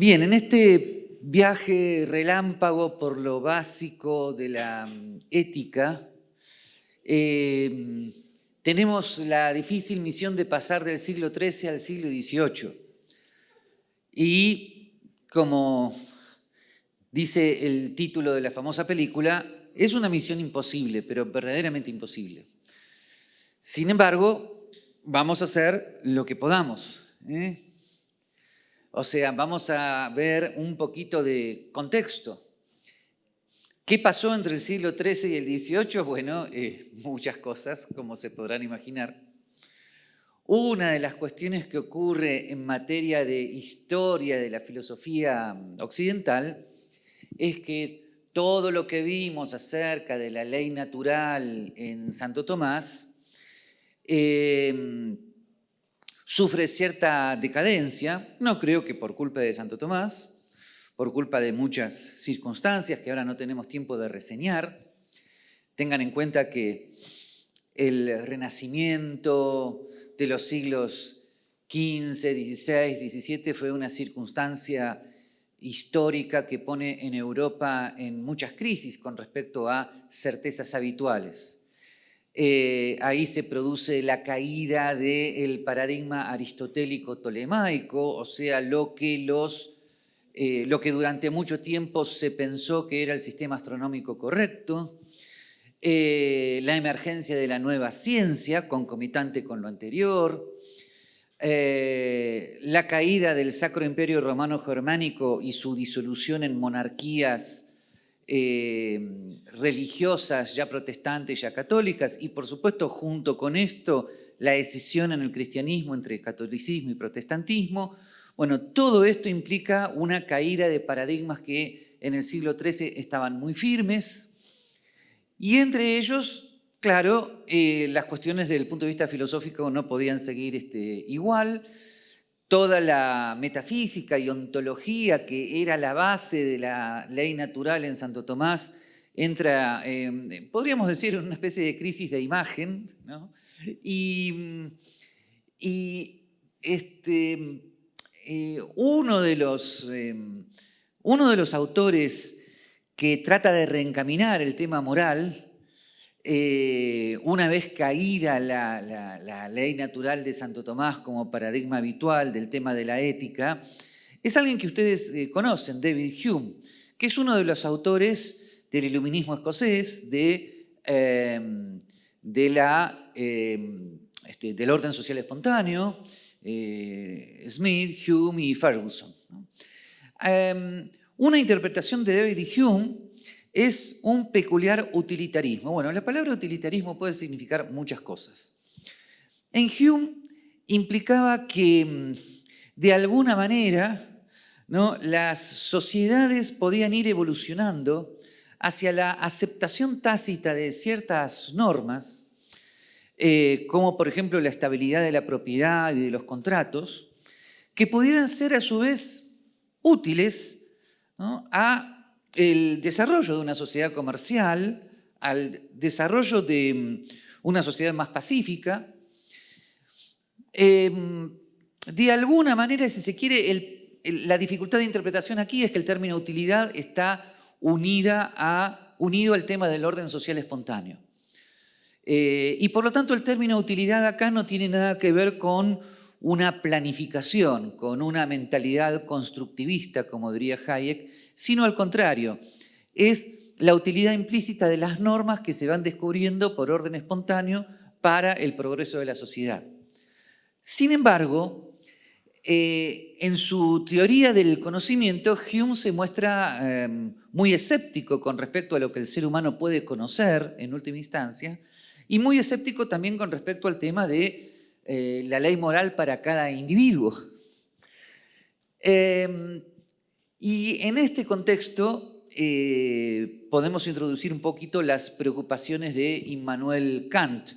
Bien, en este viaje relámpago por lo básico de la mm, ética, eh, tenemos la difícil misión de pasar del siglo XIII al siglo XVIII. Y como dice el título de la famosa película, es una misión imposible, pero verdaderamente imposible. Sin embargo, vamos a hacer lo que podamos. ¿eh? O sea, vamos a ver un poquito de contexto. ¿Qué pasó entre el siglo XIII y el XVIII? Bueno, eh, muchas cosas, como se podrán imaginar. Una de las cuestiones que ocurre en materia de historia de la filosofía occidental es que todo lo que vimos acerca de la ley natural en Santo Tomás eh, sufre cierta decadencia, no creo que por culpa de Santo Tomás, por culpa de muchas circunstancias que ahora no tenemos tiempo de reseñar. Tengan en cuenta que el renacimiento de los siglos XV, XVI, XVII fue una circunstancia histórica que pone en Europa en muchas crisis con respecto a certezas habituales. Eh, ahí se produce la caída del paradigma aristotélico tolemaico, o sea, lo que, los, eh, lo que durante mucho tiempo se pensó que era el sistema astronómico correcto, eh, la emergencia de la nueva ciencia, concomitante con lo anterior, la caída del Sacro Imperio Romano Germánico y su disolución en monarquías eh, religiosas, ya protestantes, ya católicas, y por supuesto junto con esto la decisión en el cristianismo entre catolicismo y protestantismo. Bueno, todo esto implica una caída de paradigmas que en el siglo XIII estaban muy firmes, y entre ellos, claro, eh, las cuestiones desde el punto de vista filosófico no podían seguir este, igual, toda la metafísica y ontología que era la base de la ley natural en Santo Tomás entra, em, podríamos decir, en una especie de crisis de imagen, y, este, eh, uno, de los, em, uno de los autores que trata de reencaminar el tema moral eh, una vez caída la, ley natural de Santo Tomás como paradigma habitual del tema de la ética, es alguien que ustedes eh, conocen, David Hume, que es uno de los autores del iluminismo escocés, de, em, la, em, este, del orden social espontáneo, eh, Smith, Hume y Ferguson. Em, una interpretación de David Hume es un peculiar utilitarismo. Bueno, la palabra utilitarismo puede significar muchas cosas. En Hume implicaba que mm, de alguna manera ¿no? las sociedades podían ir evolucionando hacia la aceptación tácita de ciertas normas, eh, como por ejemplo la estabilidad de la propiedad y de los contratos, que pudieran ser a su vez útiles a el desarrollo de una sociedad comercial, al desarrollo de mm, una sociedad más pacífica. Em, de alguna manera, si se quiere, la dificultad de interpretación aquí es que el término utilidad está unida a, unido al tema del orden social espontáneo. Eh, y por lo tanto el término utilidad acá no tiene nada que ver con una planificación, con una mentalidad constructivista, como diría Hayek, sino al contrario, es la utilidad implícita de las normas que se van descubriendo por orden espontáneo para el progreso de la sociedad. Sin embargo, eh, en su teoría del conocimiento, Hume se muestra em, muy escéptico con respecto a lo que el ser humano puede conocer en última instancia y muy escéptico también con respecto al tema de eh, la ley moral para cada individuo. Em, y en este contexto eh, podemos introducir un poquito las preocupaciones de Immanuel Kant,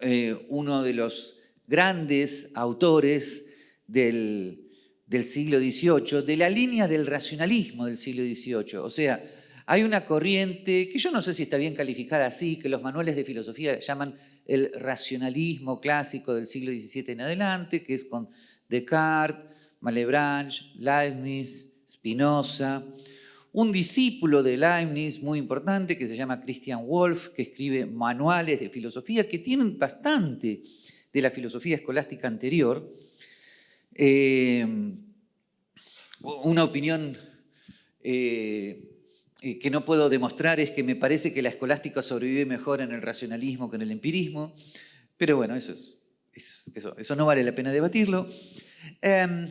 eh, uno de los grandes autores del, del siglo XVIII, de la línea del racionalismo del siglo XVIII. O sea, hay una corriente que yo no sé si está bien calificada así, que los manuales de filosofía llaman el racionalismo clásico del siglo XVII en adelante, que es con Descartes, Malebranche, Leibniz, Spinoza, un discípulo de Leibniz muy importante que se llama Christian Wolff, que escribe manuales de filosofía que tienen bastante de la filosofía escolástica anterior. Eh, una opinión eh, que no puedo demostrar es que me parece que la escolástica sobrevive mejor en el racionalismo que en el empirismo, pero bueno, eso, eso, no vale la pena debatirlo. Em,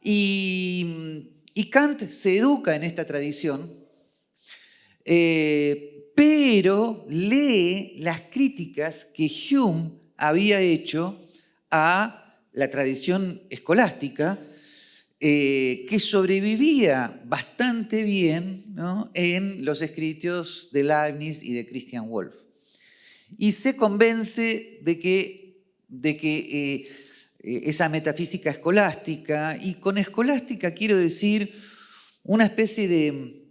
y, Kant se educa en esta tradición, eh, pero lee las críticas que Hume había hecho a la tradición escolástica, eh, que sobrevivía bastante bien en los escritos de Leibniz y de Christian Wolff. Y se convence de que, de que eh, esa metafísica escolástica, y con escolástica quiero decir una especie de,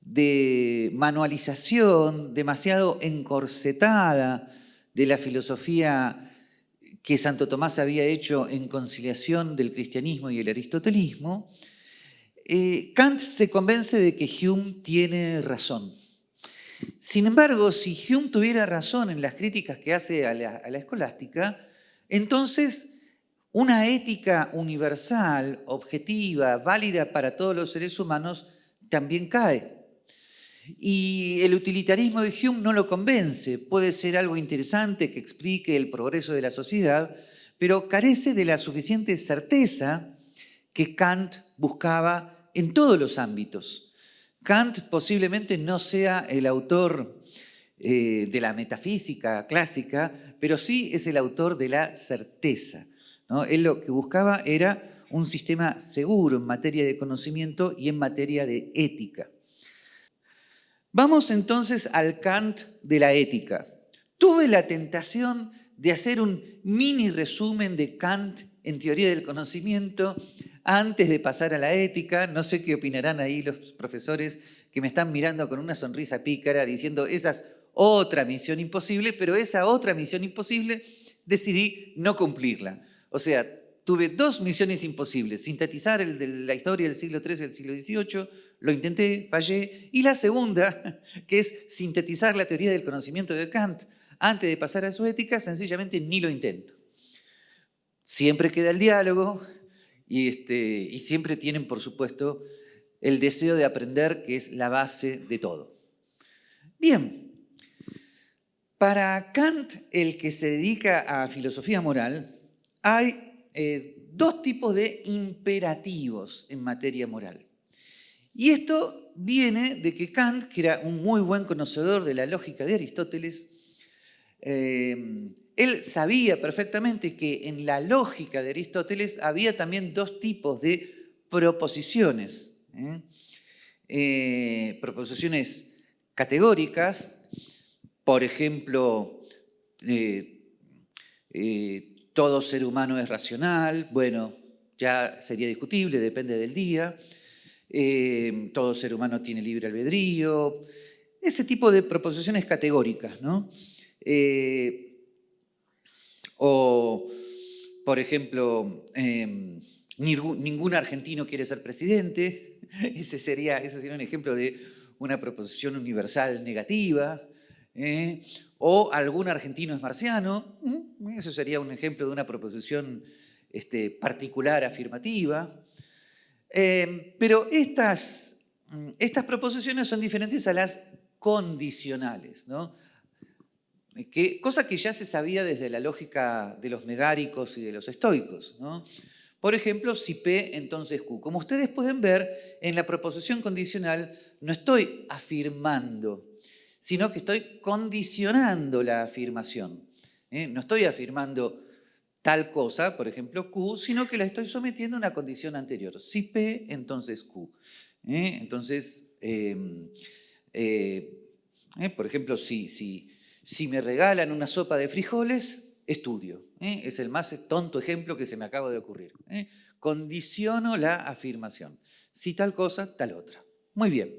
de manualización demasiado encorsetada de la filosofía que Santo Tomás había hecho en conciliación del cristianismo y el aristotelismo, eh, Kant se convence de que Hume tiene razón. Sin embargo, si Hume tuviera razón en las críticas que hace a la, a la escolástica, entonces una ética universal, objetiva, válida para todos los seres humanos, también cae. Y el utilitarismo de Hume no lo convence. Puede ser algo interesante que explique el progreso de la sociedad, pero carece de la suficiente certeza que Kant buscaba en todos los ámbitos. Kant posiblemente no sea el autor eh, de la metafísica clásica, pero sí es el autor de la certeza. Él lo que buscaba era un sistema seguro en materia de conocimiento y en materia de ética. Vamos entonces al Kant de la ética. Tuve la tentación de hacer un mini resumen de Kant en teoría del conocimiento antes de pasar a la ética. No sé qué opinarán ahí los profesores que me están mirando con una sonrisa pícara diciendo esa es otra misión imposible, pero esa otra misión imposible decidí no cumplirla. O sea, tuve dos misiones imposibles, sintetizar la historia del siglo XIII y del siglo XVIII, lo intenté, fallé, y la segunda, que es sintetizar la teoría del conocimiento de Kant, antes de pasar a su ética, sencillamente ni lo intento. Siempre queda el diálogo y, este, y siempre tienen, por supuesto, el deseo de aprender, que es la base de todo. Bien, para Kant, el que se dedica a filosofía moral, hay eh, dos tipos de imperativos en materia moral. Y esto viene de que Kant, que era un muy buen conocedor de la lógica de Aristóteles, eh, él sabía perfectamente que en la lógica de Aristóteles había también dos tipos de proposiciones. ¿eh? proposiciones categóricas, por ejemplo, todo ser humano es racional, bueno, ya sería discutible, depende del día, eh, todo ser humano tiene libre albedrío, ese tipo de proposiciones categóricas, ¿no? Eh, o, por ejemplo, em, ningún argentino quiere ser presidente, ese sería, ese sería un ejemplo de una proposición universal negativa, ¿eh? o algún argentino es marciano, eso sería un ejemplo de una proposición este, particular afirmativa. Eh, pero estas, mm, estas proposiciones son diferentes a las condicionales, ¿no? Que, cosa que ya se sabía desde la lógica de los megáricos y de los estoicos. Por ejemplo, si P, entonces Q. Como ustedes pueden ver, en la proposición condicional no estoy afirmando sino que estoy condicionando la afirmación. ¿eh? No estoy afirmando tal cosa, por ejemplo Q, sino que la estoy sometiendo a una condición anterior. Si P, entonces Q. ¿eh? Entonces, em, eh, por ejemplo, si, si, si me regalan una sopa de frijoles, estudio. Es el más tonto ejemplo que se me acaba de ocurrir. Condiciono la afirmación. Si tal cosa, tal otra. Muy bien.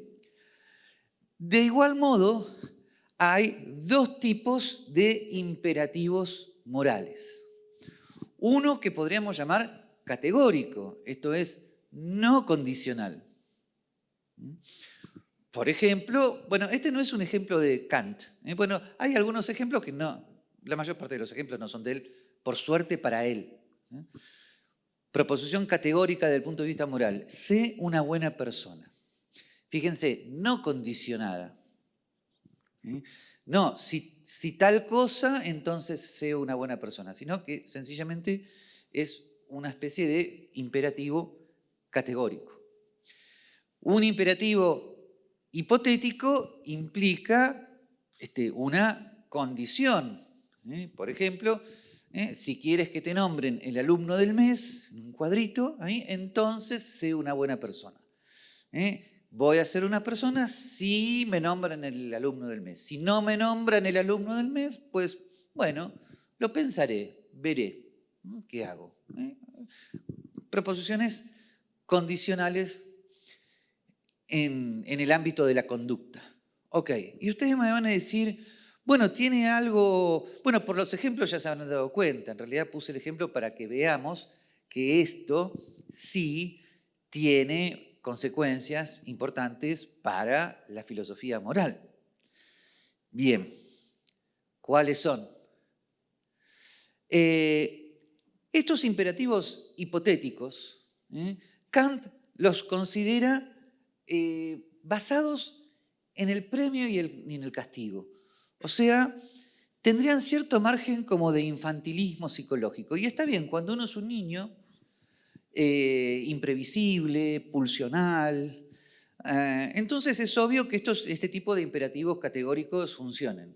De igual modo, hay dos tipos de imperativos morales. Uno que podríamos llamar categórico, esto es no condicional. Por ejemplo, bueno, este no es un ejemplo de Kant. ¿eh? Bueno, hay algunos ejemplos que no, la mayor parte de los ejemplos no son de él, por suerte para él. ¿eh? Proposición categórica desde el punto de vista moral. Sé una buena persona. Fíjense, no condicionada. ¿eh? No, si, si, tal cosa, entonces sé una buena persona, sino que sencillamente es una especie de imperativo categórico. Un imperativo hipotético implica este, una condición. ¿eh? Por ejemplo, ¿eh? si quieres que te nombren el alumno del mes, en un cuadrito, entonces sé una buena persona. ¿eh? Voy a ser una persona si me nombran el alumno del mes. Si no me nombran el alumno del mes, pues bueno, lo pensaré, veré. ¿Qué hago? Proposiciones condicionales en, el ámbito de la conducta. Ok, y ustedes me van a decir, bueno, tiene algo, bueno, por los ejemplos ya se han dado cuenta, en realidad puse el ejemplo para que veamos que esto sí tiene consecuencias importantes para la filosofía moral. Bien, ¿cuáles son? Eh, estos imperativos hipotéticos, ¿eh? Kant los considera eh, basados en el premio y, en el castigo. O sea, tendrían cierto margen como de infantilismo psicológico. Y está bien, cuando uno es un niño, eh, imprevisible, pulsional, eh, entonces es obvio que estos, este tipo de imperativos categóricos funcionen.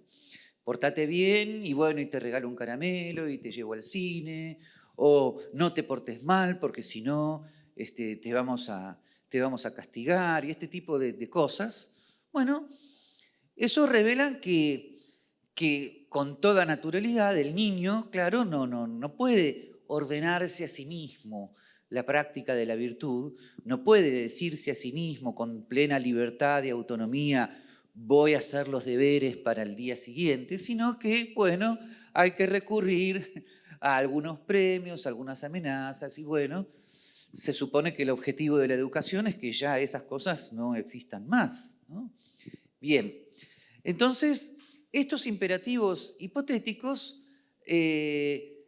Portate bien y bueno, y te regalo un caramelo y te llevo al cine, o no te portes mal porque si no este, te vamos a, te vamos a castigar y este tipo de, cosas, bueno, eso revela que, que, con toda naturalidad el niño, claro, no, no, no puede ordenarse a sí mismo la práctica de la virtud, no puede decirse a sí mismo con plena libertad y autonomía, voy a hacer los deberes para el día siguiente, sino que, bueno, hay que recurrir a algunos premios, algunas amenazas y bueno, se supone que el objetivo de la educación es que ya esas cosas no existan más. Bien, entonces estos imperativos hipotéticos, eh,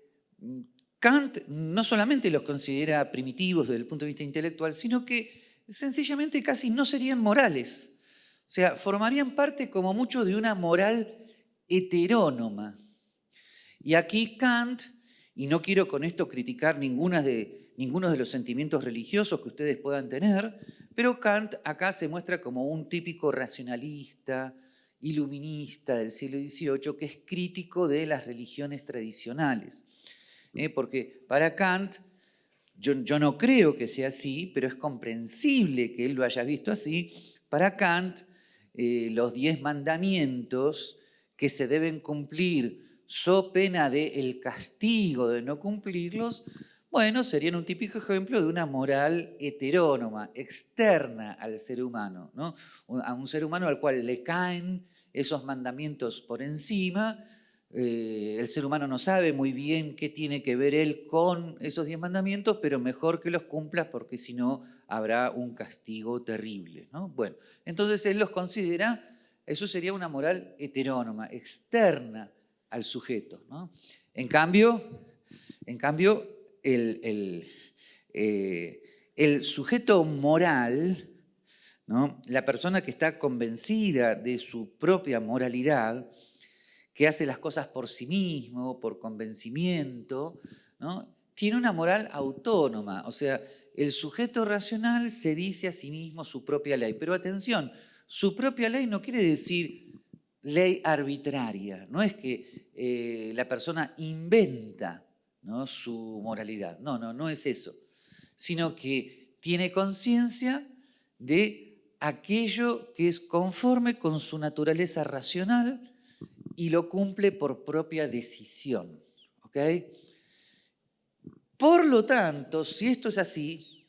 Kant no solamente los considera primitivos desde el punto de vista intelectual, sino que sencillamente casi no serían morales. O sea, formarían parte como mucho de una moral heterónoma. Y aquí Kant, y no quiero con esto criticar ninguna de, ninguno de los sentimientos religiosos que ustedes puedan tener, pero Kant acá se muestra como un típico racionalista, iluminista del siglo XVIII, que es crítico de las religiones tradicionales. ¿Eh? Porque para Kant, yo, no creo que sea así, pero es comprensible que él lo haya visto así, para Kant eh, los diez mandamientos que se deben cumplir so pena de el castigo de no cumplirlos, bueno, serían un típico ejemplo de una moral heterónoma, externa al ser humano, ¿no? a un ser humano al cual le caen esos mandamientos por encima, eh, el ser humano no sabe muy bien qué tiene que ver él con esos diez mandamientos, pero mejor que los cumplas porque si no habrá un castigo terrible. ¿no? Bueno, entonces él los considera, eso sería una moral heterónoma, externa al sujeto. En cambio, en cambio el, eh, el, sujeto moral, la persona que está convencida de su propia moralidad, que hace las cosas por sí mismo, por convencimiento, ¿no? tiene una moral autónoma. O sea, el sujeto racional se dice a sí mismo su propia ley. Pero atención, su propia ley no quiere decir ley arbitraria. No es que eh, la persona inventa ¿no? su moralidad. No, no, no es eso. Sino que tiene conciencia de aquello que es conforme con su naturaleza racional y lo cumple por propia decisión. Por lo tanto, si esto es así,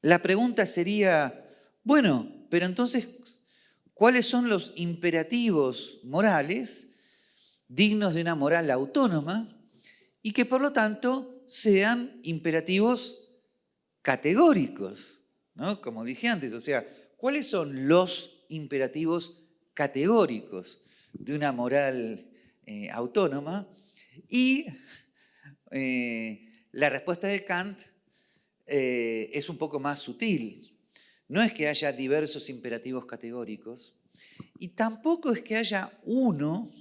la pregunta sería, bueno, pero entonces, ¿cuáles son los imperativos morales dignos de una moral autónoma y que por lo tanto sean imperativos categóricos, ¿no? Como dije antes, o sea, ¿cuáles son los imperativos categóricos de una moral eh, autónoma? Y eh, la respuesta de Kant eh, es un poco más sutil. No es que haya diversos imperativos categóricos y tampoco es que haya uno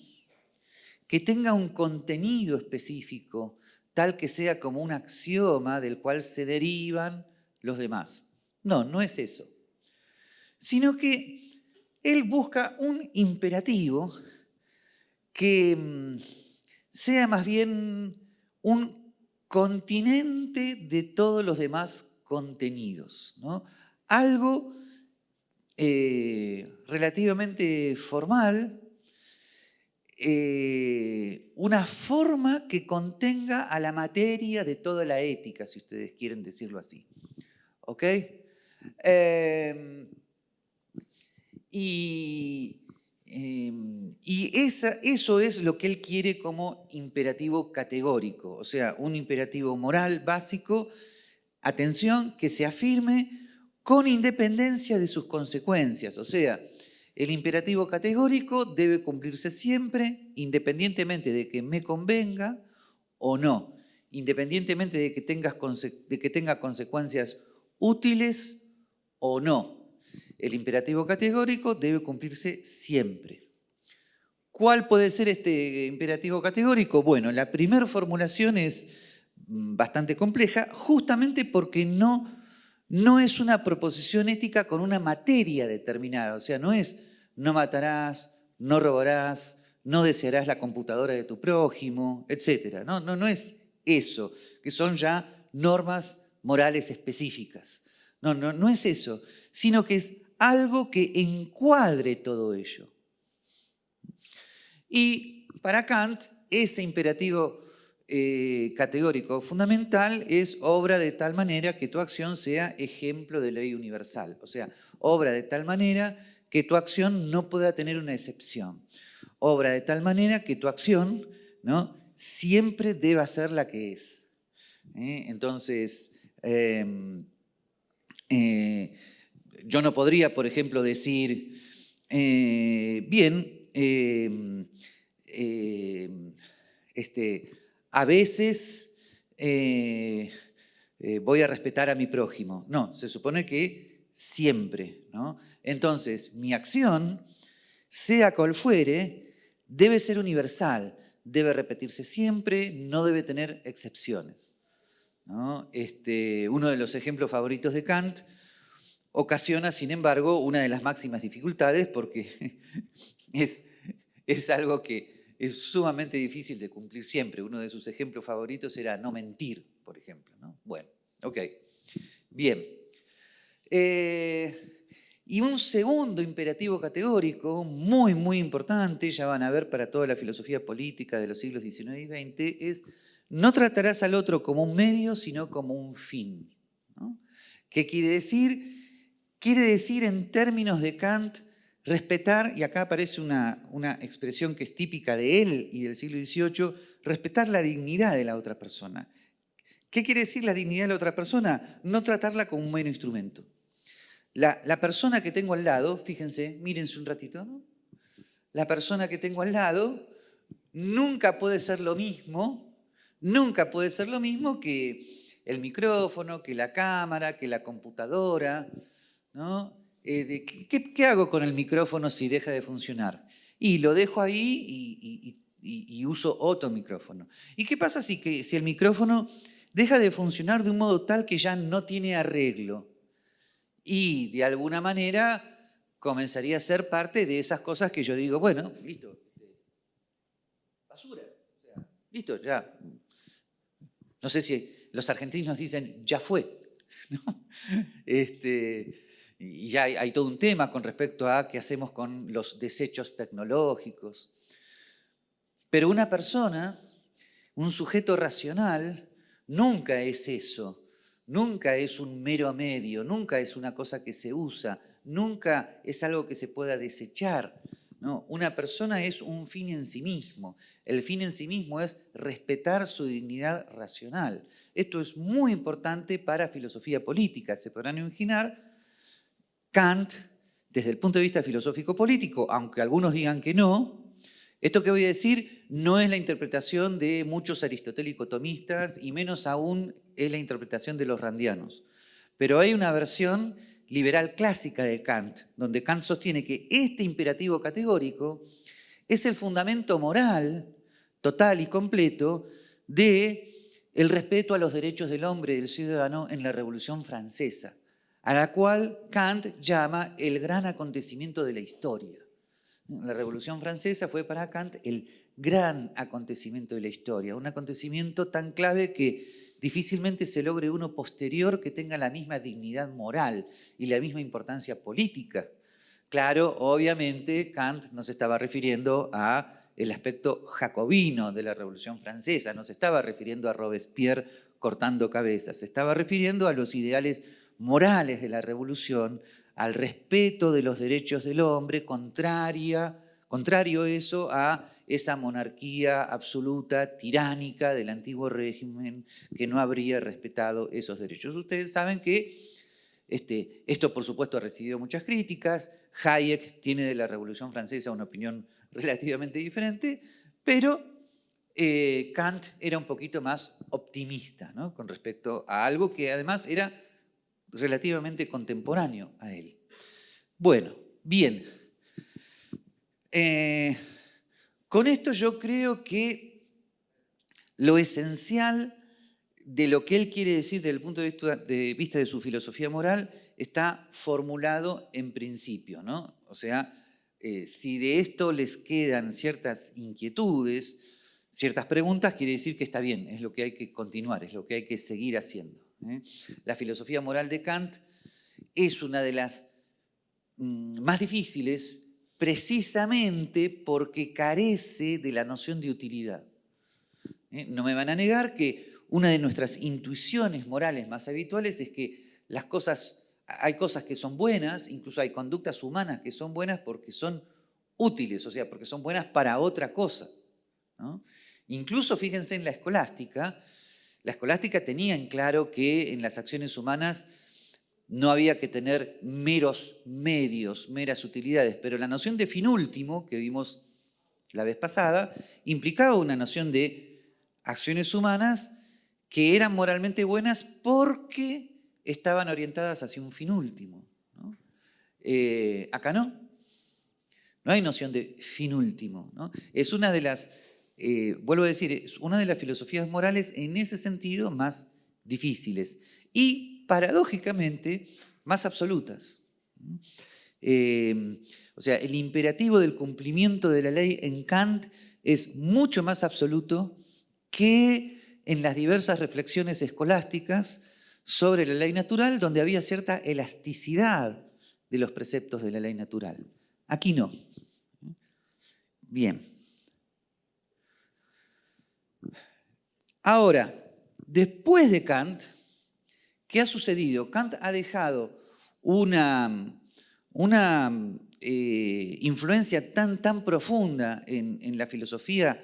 que tenga un contenido específico, tal que sea como un axioma del cual se derivan los demás. No, no es eso. Sino que él busca un imperativo que mm, sea más bien un continente de todos los demás contenidos. ¿no? Algo eh, relativamente formal, eh, una forma que contenga a la materia de toda la ética, si ustedes quieren decirlo así. ¿Ok? Em, y, em, eso es lo que él quiere como imperativo categórico, o sea, un imperativo moral básico, atención, que se afirme con independencia de sus consecuencias, o sea, el imperativo categórico debe cumplirse siempre, independientemente de que me convenga o no, independientemente de que, de que tenga consecuencias útiles o no. El imperativo categórico debe cumplirse siempre. ¿Cuál puede ser este imperativo categórico? Bueno, la primera formulación es mm, bastante compleja, justamente porque no, no es una proposición ética con una materia determinada, o sea, no es no matarás, no robarás, no desearás la computadora de tu prójimo, etc. No, no, no es eso, que son ya normas morales específicas. No, no, no es eso, sino que es algo que encuadre todo ello. Y para Kant, ese imperativo eh, categórico fundamental es obra de tal manera que tu acción sea ejemplo de ley universal. O sea, obra de tal manera que tu acción no pueda tener una excepción. Obra de tal manera que tu acción ¿no? siempre deba ser la que es. ¿eh? Entonces, em, eh, yo no podría, por ejemplo, decir, eh, bien, em, em, este, a veces voy a respetar a mi prójimo. No, se supone que siempre. ¿no? Entonces, mi acción, sea cual fuere, debe ser universal, debe repetirse siempre, no debe tener excepciones. Este, uno de los ejemplos favoritos de Kant ocasiona, sin embargo, una de las máximas dificultades porque es, es algo que es sumamente difícil de cumplir siempre. Uno de sus ejemplos favoritos era no mentir, por ejemplo. Bueno, ok. Bien. Eh, y un segundo imperativo categórico, muy, muy importante, ya van a ver para toda la filosofía política de los siglos XIX y XX, es no tratarás al otro como un medio, sino como un fin. ¿Qué quiere decir? Quiere decir en términos de Kant, respetar, y acá aparece una, una expresión que es típica de él y del siglo XVIII, respetar la dignidad de la otra persona. ¿Qué quiere decir la dignidad de la otra persona? No tratarla como un mero instrumento. La, persona que tengo al lado, fíjense, mírense un ratito, ¿no? La persona que tengo al lado nunca puede ser lo mismo, nunca puede ser lo mismo que el micrófono, que la cámara, que la computadora, ¿no? Eh, ¿qué, hago con el micrófono si deja de funcionar? Y lo dejo ahí y, uso otro micrófono. ¿Y qué pasa si, el micrófono deja de funcionar de un modo tal que ya no tiene arreglo? y de alguna manera comenzaría a ser parte de esas cosas que yo digo, bueno, listo, este, basura, listo, ya. No sé si los argentinos dicen, ya fue, Este, y ya hay, todo un tema con respecto a qué hacemos con los desechos tecnológicos. Pero una persona, un sujeto racional, nunca es eso nunca es un mero medio, nunca es una cosa que se usa, nunca es algo que se pueda desechar ¿no? Una persona es un fin en sí mismo. El fin en sí mismo es respetar su dignidad racional. Esto es muy importante para filosofía política. Se podrán imaginar, Kant, desde el punto de vista filosófico-político, aunque algunos digan que no, esto que voy a decir no es la interpretación de muchos aristotélico-tomistas y menos aún es la interpretación de los randianos. Pero hay una versión liberal clásica de Kant, donde Kant sostiene que este imperativo categórico es el fundamento moral total y completo de el respeto a los derechos del hombre y del ciudadano en la Revolución Francesa, a la cual Kant llama el gran acontecimiento de la historia. La Revolución Francesa fue para Kant el gran acontecimiento de la historia, un acontecimiento tan clave que difícilmente se logre uno posterior que tenga la misma dignidad moral y la misma importancia política. Claro, obviamente Kant no se estaba refiriendo a el aspecto jacobino de la Revolución Francesa, no se estaba refiriendo a Robespierre cortando cabezas, se estaba refiriendo a los ideales morales de la Revolución, al respeto de los derechos del hombre, contraria, contrario eso a esa monarquía absoluta, tiránica del antiguo régimen que no habría respetado esos derechos. Ustedes saben que este, esto, por supuesto, ha recibido muchas críticas. Hayek tiene de la Revolución Francesa una opinión relativamente diferente, pero eh, Kant era un poquito más optimista con respecto a algo que además era relativamente contemporáneo a él. Bueno, bien. Eh, con esto yo creo que lo esencial de lo que él quiere decir desde el punto de vista de, su filosofía moral está formulado en principio. ¿no? O sea, eh, si de esto les quedan ciertas inquietudes, ciertas preguntas, quiere decir que está bien, es lo que hay que continuar, es lo que hay que seguir haciendo. ¿Eh? La filosofía moral de Kant es una de las mm, más difíciles precisamente porque carece de la noción de utilidad. ¿Eh? No me van a negar que una de nuestras intuiciones morales más habituales es que las cosas, hay cosas que son buenas, incluso hay conductas humanas que son buenas porque son útiles, o sea, porque son buenas para otra cosa. Incluso fíjense en la escolástica, la escolástica tenía en claro que en las acciones humanas no había que tener meros medios, meras utilidades, pero la noción de fin último, que vimos la vez pasada, implicaba una noción de acciones humanas que eran moralmente buenas porque estaban orientadas hacia un fin último. Eh, acá no. No hay noción de fin último. Es una de las, eh, vuelvo a decir, es una de las filosofías morales en ese sentido más difíciles. Y paradójicamente más absolutas. Eh, o sea, el imperativo del cumplimiento de la ley en Kant es mucho más absoluto que en las diversas reflexiones escolásticas sobre la ley natural, donde había cierta elasticidad de los preceptos de la ley natural. Aquí no. Bien. Ahora, después de Kant, ¿Qué ha sucedido? Kant ha dejado una, una eh, influencia tan, tan profunda en, la filosofía,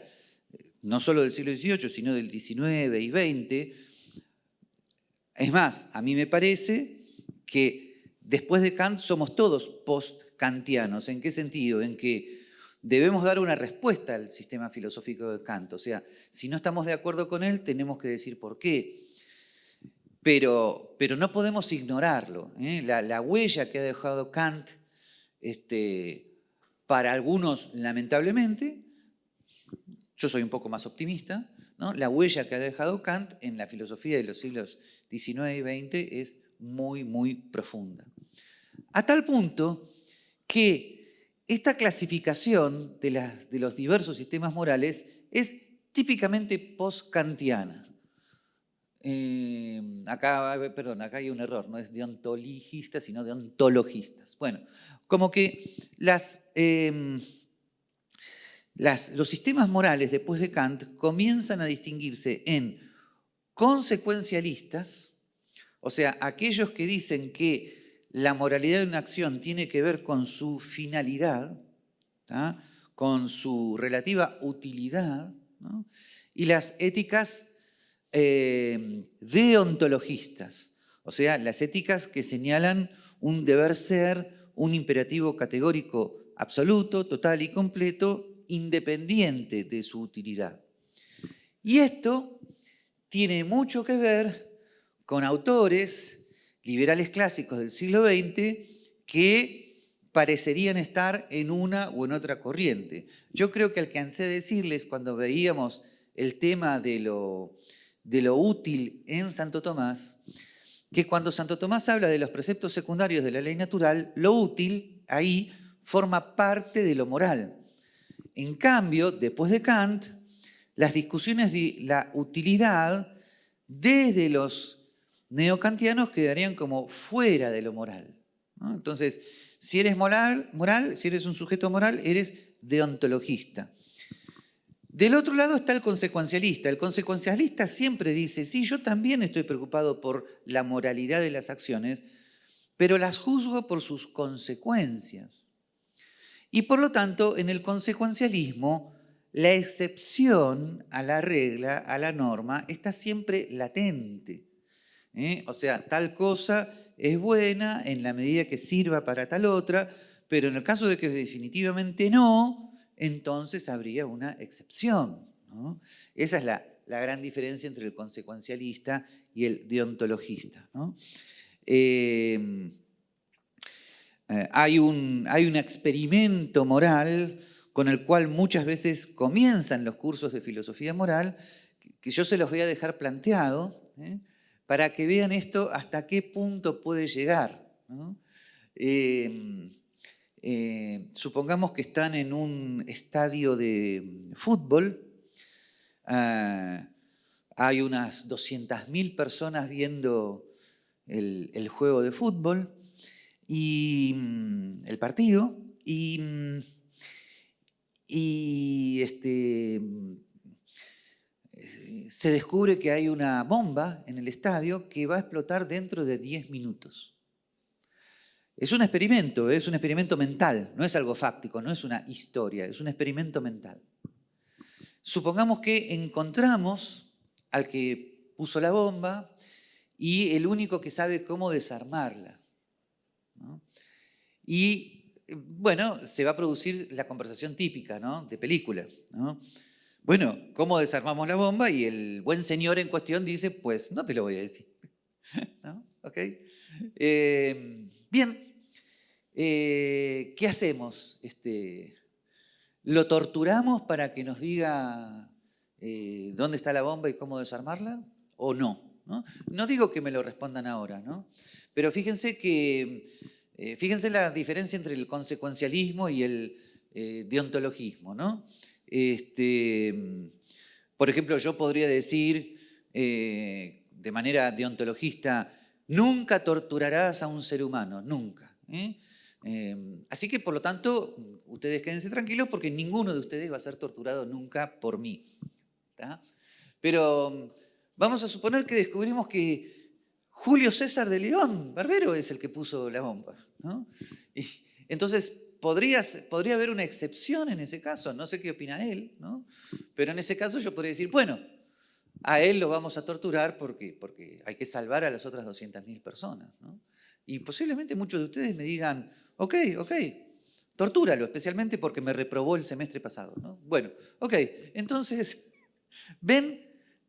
no solo del siglo XVIII, sino del XIX y XX. Es más, a mí me parece que después de Kant somos todos post-kantianos. ¿En qué sentido? En que debemos dar una respuesta al sistema filosófico de Kant. O sea, si no estamos de acuerdo con él, tenemos que decir por qué pero, pero no podemos ignorarlo. ¿eh? La, huella que ha dejado Kant, este, para algunos lamentablemente, yo soy un poco más optimista, ¿no? la huella que ha dejado Kant en la filosofía de los siglos XIX y XX es muy, muy profunda. A tal punto que esta clasificación de, los diversos sistemas morales es típicamente post-kantiana. Eh, acá, perdón, acá hay un error, no es de ontologistas, sino de ontologistas. Bueno, como que em, los sistemas morales después de Kant comienzan a distinguirse en consecuencialistas, o sea, aquellos que dicen que la moralidad de una acción tiene que ver con su finalidad, con su relativa utilidad, y las éticas eh, deontologistas, o sea, las éticas que señalan un deber ser, un imperativo categórico absoluto, total y completo, independiente de su utilidad. Y esto tiene mucho que ver con autores liberales clásicos del siglo XX que parecerían estar en una o en otra corriente. Yo creo que alcancé a decirles cuando veíamos el tema de lo, de lo útil en Santo Tomás, que cuando Santo Tomás habla de los preceptos secundarios de la ley natural, lo útil ahí forma parte de lo moral. En cambio, después de Kant, las discusiones de la utilidad desde los neocantianos quedarían como fuera de lo moral. Entonces, si eres moral, moral, si eres un sujeto moral, eres deontologista. Del otro lado está el consecuencialista. El consecuencialista siempre dice, sí, yo también estoy preocupado por la moralidad de las acciones, pero las juzgo por sus consecuencias. Y por lo tanto, en el consecuencialismo, la excepción a la regla, a la norma, está siempre latente. ¿Eh? O sea, tal cosa es buena en la medida que sirva para tal otra, pero en el caso de que definitivamente no, entonces habría una excepción. Esa es la, gran diferencia entre el consecuencialista y el deontologista. Eh, eh, hay, un, experimento moral con el cual muchas veces comienzan los cursos de filosofía moral, que yo se los voy a dejar planteado. Para que vean esto hasta qué punto puede llegar. Eh, supongamos que están en un estadio de fútbol, ah, hay unas 200.000 personas viendo el, juego de fútbol, y mm, el partido y, mm, este, se descubre que hay una bomba en el estadio que va a explotar dentro de 10 minutos. Es un experimento, es un experimento mental, no es algo fáctico, no es una historia, es un experimento mental. Supongamos que encontramos al que puso la bomba y el único que sabe cómo desarmarla. Y bueno, se va a producir la conversación típica ¿no? de película. Bueno, ¿cómo desarmamos la bomba? Y el buen señor en cuestión dice, pues no te lo voy a decir. Eh, bien, eh, ¿qué hacemos? Este, ¿Lo torturamos para que nos diga eh, dónde está la bomba y cómo desarmarla? ¿O no? ¿no? No digo que me lo respondan ahora, ¿no? pero fíjense que eh, fíjense la diferencia entre el consecuencialismo y el deontologismo. ¿no? Este, por ejemplo, yo podría decir eh, de manera deontologista, nunca torturarás a un ser humano, nunca. así que, por lo tanto, ustedes quédense tranquilos porque ninguno de ustedes va a ser torturado nunca por mí. Pero vamos a suponer que descubrimos que Julio César de León, Barbero, es el que puso la bomba. Entonces, podría, podría haber una excepción en ese caso, no sé qué opina él, ¿no? pero en ese caso yo podría decir, bueno, a él lo vamos a torturar porque, porque hay que salvar a las otras 200.000 personas. Y posiblemente muchos de ustedes me digan, ok, ok, tortúralo, especialmente porque me reprobó el semestre pasado. Bueno, ok, entonces, ven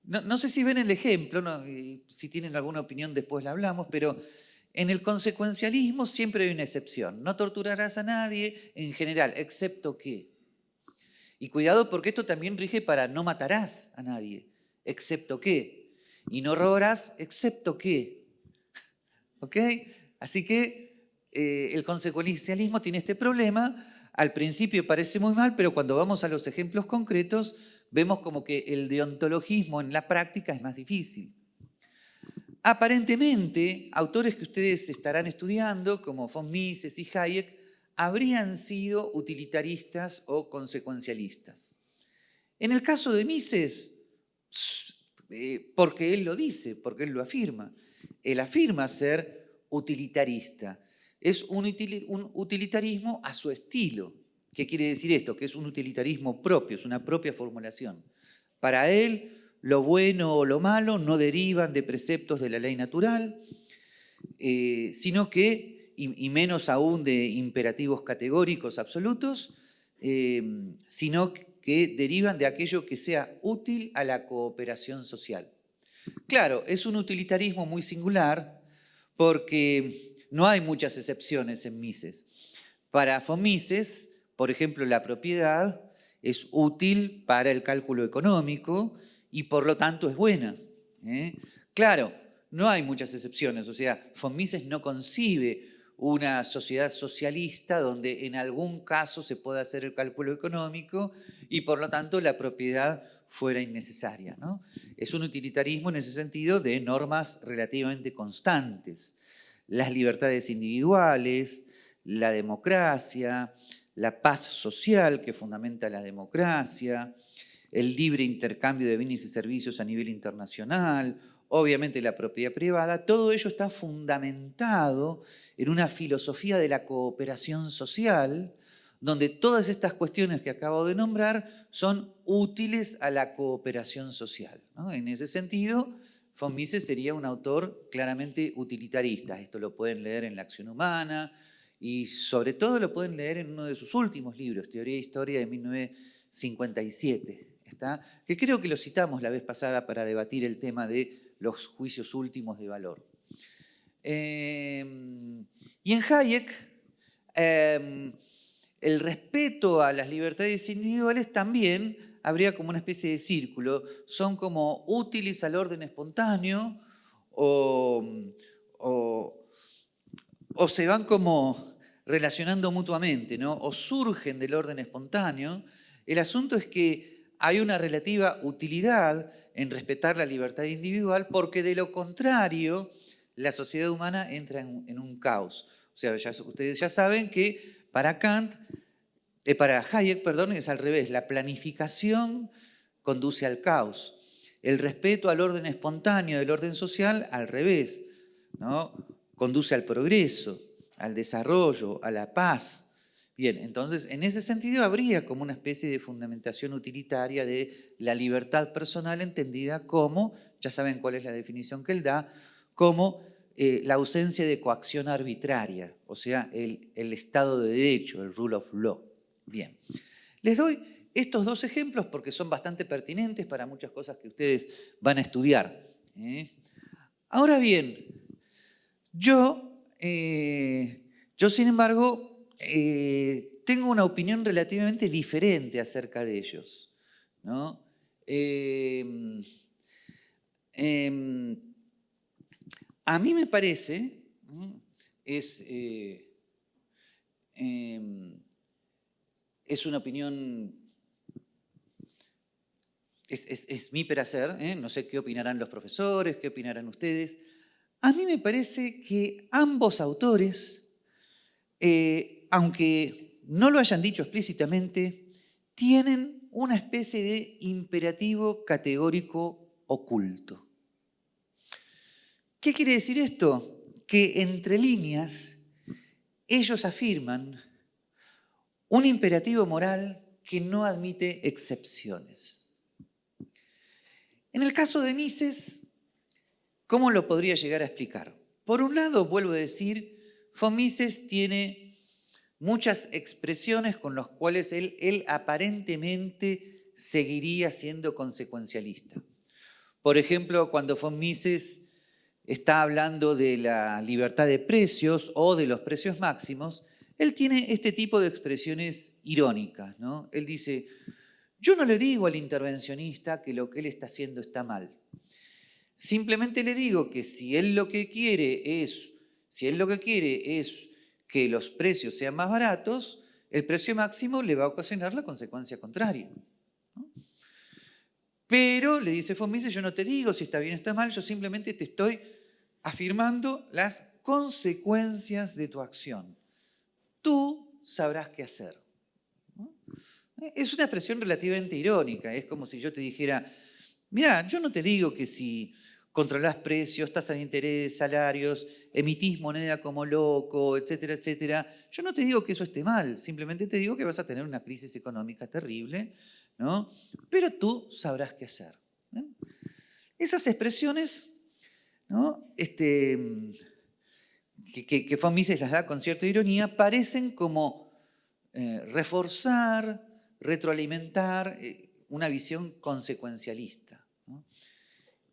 no, sé si ven el ejemplo, si tienen alguna opinión después la hablamos, pero en el consecuencialismo siempre hay una excepción. No torturarás a nadie en general, excepto que. Y cuidado porque esto también rige para no matarás a nadie, excepto que. Y no robarás, excepto que. ¿Ok? Así que eh, el consecuencialismo tiene este problema. Al principio parece muy mal, pero cuando vamos a los ejemplos concretos, vemos como que el deontologismo en la práctica es más difícil. Aparentemente, autores que ustedes estarán estudiando, como von Mises y Hayek, habrían sido utilitaristas o consecuencialistas. En el caso de Mises, eh, porque él lo dice, porque él lo afirma, él afirma ser utilitarista. Es un utilitarismo a su estilo. ¿Qué quiere decir esto? Que es un utilitarismo propio, es una propia formulación. Para él, lo bueno o lo malo no derivan de preceptos de la ley natural, eh, sino que, y, menos aún de imperativos categóricos absolutos, eh, sino que derivan de aquello que sea útil a la cooperación social. Claro, es un utilitarismo muy singular porque no hay muchas excepciones en Mises. Para Fomises, por ejemplo, la propiedad es útil para el cálculo económico y por lo tanto es buena. ¿eh? Claro, no hay muchas excepciones, o sea, Fomises no concibe una sociedad socialista donde en algún caso se pueda hacer el cálculo económico y por lo tanto la propiedad fuera innecesaria. ¿no? Es un utilitarismo en ese sentido de normas relativamente constantes. Las libertades individuales, la democracia, la paz social que fundamenta la democracia, el libre intercambio de bienes y servicios a nivel internacional, obviamente la propiedad privada, todo ello está fundamentado en una filosofía de la cooperación social, donde todas estas cuestiones que acabo de nombrar son útiles a la cooperación social. En ese sentido, von Mises sería un autor claramente utilitarista. Esto lo pueden leer en La acción humana y sobre todo lo pueden leer en uno de sus últimos libros, Teoría e Historia de 1957, ¿está? que creo que lo citamos la vez pasada para debatir el tema de los juicios últimos de valor. Em, y en Hayek, em, el respeto a las libertades individuales también habría como una especie de círculo. Son como útiles al orden espontáneo o, o, se van como relacionando mutuamente, ¿no? o surgen del orden espontáneo. El asunto es que hay una relativa utilidad en respetar la libertad individual porque de lo contrario la sociedad humana entra en, un caos. O sea, ustedes ya saben que para Kant, eh, para Hayek, perdón, es al revés. La planificación conduce al caos. El respeto al orden espontáneo del orden social, al revés, ¿no? conduce al progreso, al desarrollo, a la paz. Bien, entonces en ese sentido habría como una especie de fundamentación utilitaria de la libertad personal entendida como, ya saben cuál es la definición que él da, como eh, la ausencia de coacción arbitraria, o sea, el, Estado de Derecho, el rule of law. Bien, les doy estos dos ejemplos porque son bastante pertinentes para muchas cosas que ustedes van a estudiar. ¿eh? Ahora bien, yo, eh, yo sin embargo, tengo una opinión relativamente diferente acerca de ellos. ¿no? Em, a mí me parece, es, eh, em, es una opinión, es, mi peracer, ¿eh? no sé qué opinarán los profesores, qué opinarán ustedes. A mí me parece que ambos autores, eh, aunque no lo hayan dicho explícitamente, tienen una especie de imperativo categórico oculto. ¿Qué quiere decir esto? Que entre líneas ellos afirman un imperativo moral que no admite excepciones. En el caso de Mises, ¿cómo lo podría llegar a explicar? Por un lado, vuelvo a decir, von Mises tiene muchas expresiones con las cuales él, aparentemente seguiría siendo consecuencialista. Por ejemplo, cuando von Mises está hablando de la libertad de precios o de los precios máximos, él tiene este tipo de expresiones irónicas. Él dice, yo no le digo al intervencionista que lo que él está haciendo está mal. Simplemente le digo que si él lo que quiere es, si él lo que quiere es que los precios sean más baratos, el precio máximo le va a ocasionar la consecuencia contraria. Pero, le dice Fomise, yo no te digo si está bien o está mal, yo simplemente te estoy afirmando las consecuencias de tu acción. Tú sabrás qué hacer. Es una expresión relativamente irónica, es como si yo te dijera, mira, yo no te digo que si controlás precios, tasas de interés, salarios, emitís moneda como loco, etcétera, etcétera. Yo no te digo que eso esté mal, simplemente te digo que vas a tener una crisis económica terrible, ¿no? Pero tú sabrás qué hacer. ¿eh? Esas expresiones, ¿no? Este, que, que, que Mises las da con cierta ironía, parecen como eh, reforzar, retroalimentar eh, una visión consecuencialista.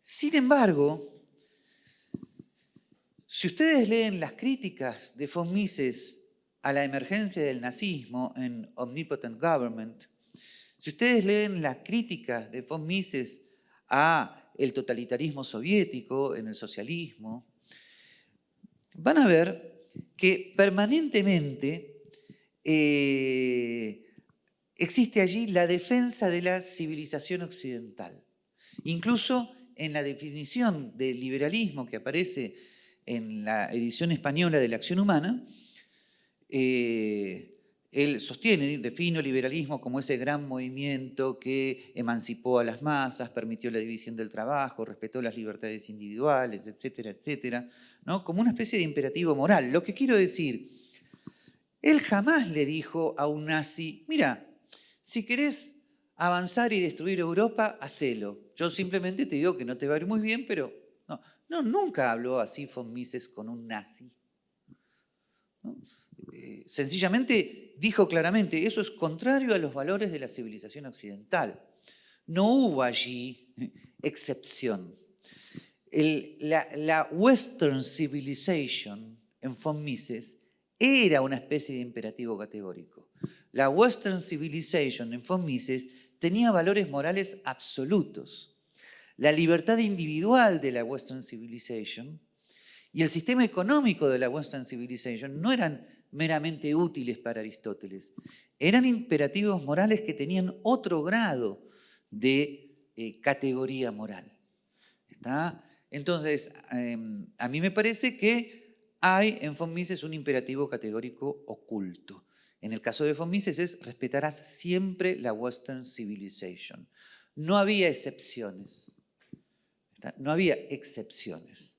Sin embargo, si ustedes leen las críticas de von Mises a la emergencia del nazismo en Omnipotent Government, si ustedes leen las críticas de von Mises a el totalitarismo soviético en el socialismo, van a ver que permanentemente eh, existe allí la defensa de la civilización occidental. Incluso en la definición del liberalismo que aparece en la edición española de la acción humana, eh, él sostiene, define el liberalismo como ese gran movimiento que emancipó a las masas, permitió la división del trabajo, respetó las libertades individuales, etcétera, etcétera, ¿no? como una especie de imperativo moral. Lo que quiero decir, él jamás le dijo a un nazi, mira, si querés avanzar y destruir Europa, hacelo. Yo simplemente te digo que no te va a ir muy bien, pero no, no nunca habló así von Mises con un nazi. Eh, sencillamente dijo claramente, eso es contrario a los valores de la civilización occidental. No hubo allí excepción. la, la, Western Civilization en von Mises era una especie de imperativo categórico. La Western Civilization en von Mises tenía valores morales absolutos. La libertad individual de la Western Civilization y el sistema económico de la Western Civilization no eran meramente útiles para Aristóteles. Eran imperativos morales que tenían otro grado de eh, categoría moral. ¿Está? Entonces, em, a mí me parece que hay en von Mises un imperativo categórico oculto. En el caso de von Mises es respetarás siempre la Western Civilization. No había excepciones. No había excepciones.